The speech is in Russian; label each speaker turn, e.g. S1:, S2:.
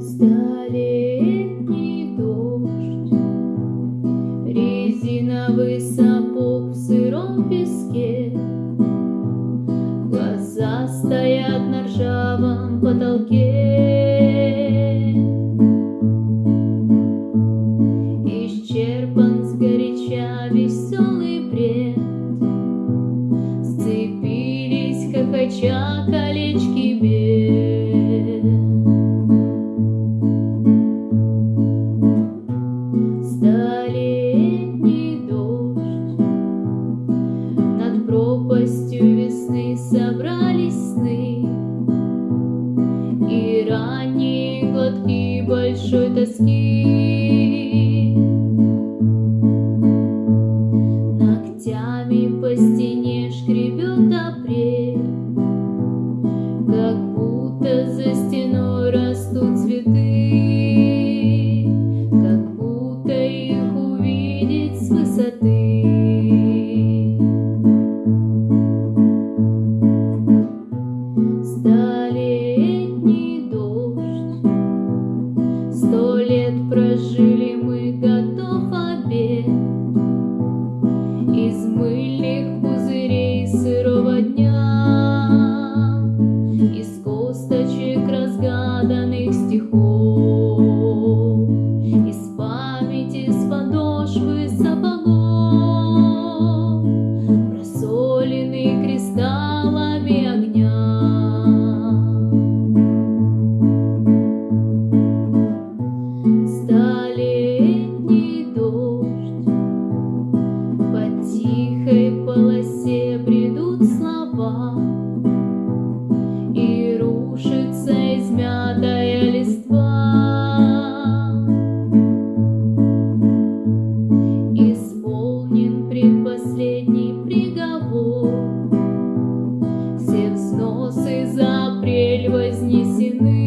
S1: Столетний дождь, резиновый сапог в сыром песке, Глаза стоят на ржавом потолке. Исчерпан сгоряча веселый бред, Сцепились хохоча сны. И ранний глотки большой тоски. Joshua. взносы за апрель вознесены.